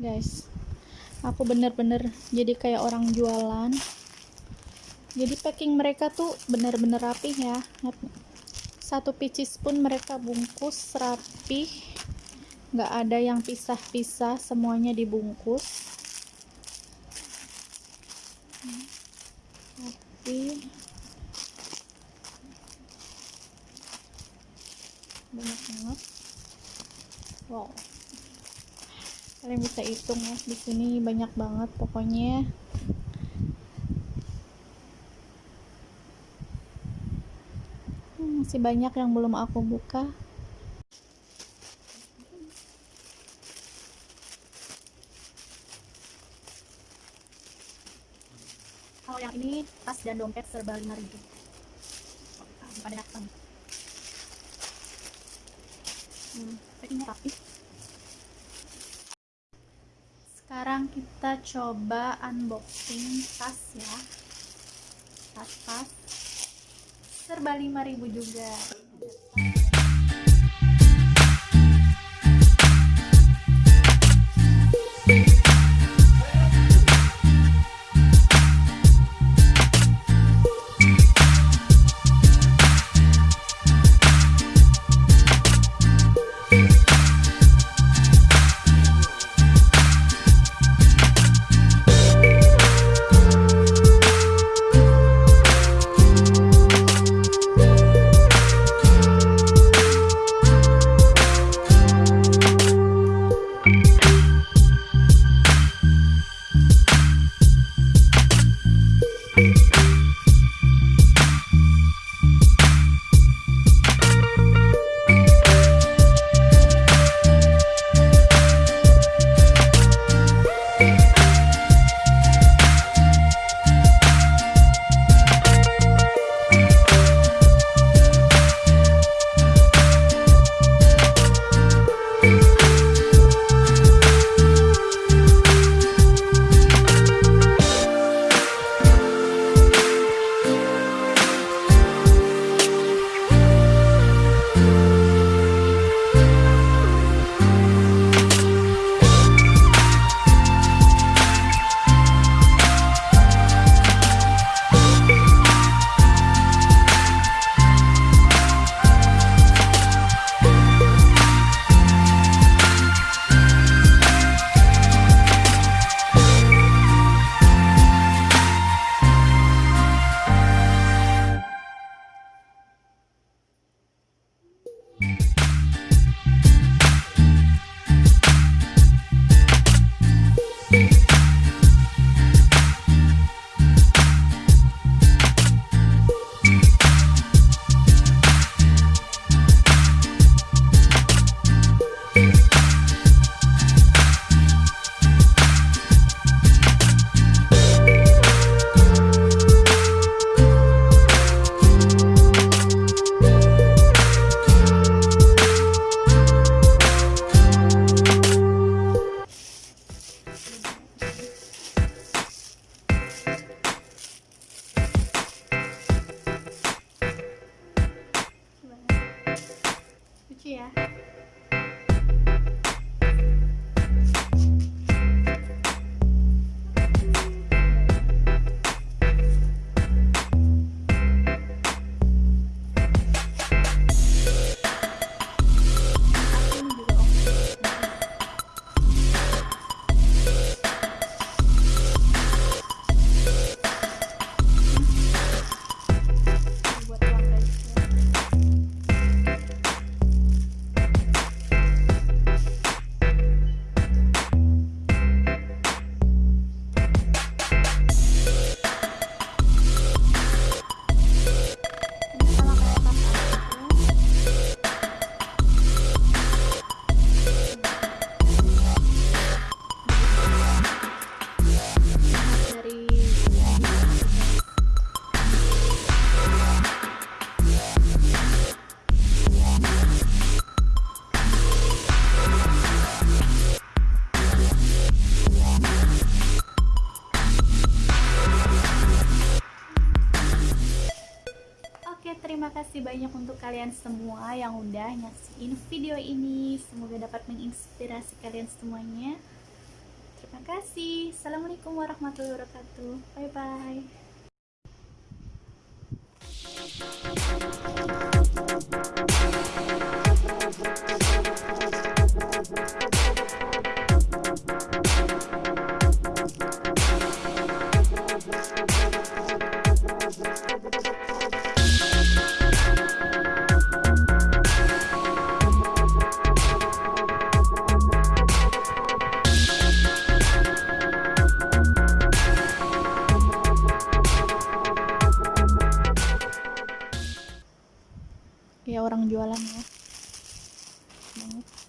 guys aku bener-bener jadi kayak orang jualan. Jadi packing mereka tuh bener-bener rapi ya. Satu picis pun mereka bungkus rapi nggak ada yang pisah-pisah semuanya dibungkus. Rapi banyak banget. Wow kalian bisa hitung ya di sini banyak banget pokoknya. Hmm, masih banyak yang belum aku buka. Kalau yang ini tas dan dompet serba 5000 pada datang. Hmm, ini sekarang kita coba unboxing tas ya. Tas-tas. Serba 5000 juga lucu ya terima kasih banyak untuk kalian semua yang udah nyaksiin video ini. Semoga dapat menginspirasi kalian semuanya. Terima kasih. Assalamualaikum warahmatullahi wabarakatuh. Bye-bye. ya orang jualan ya. Banget.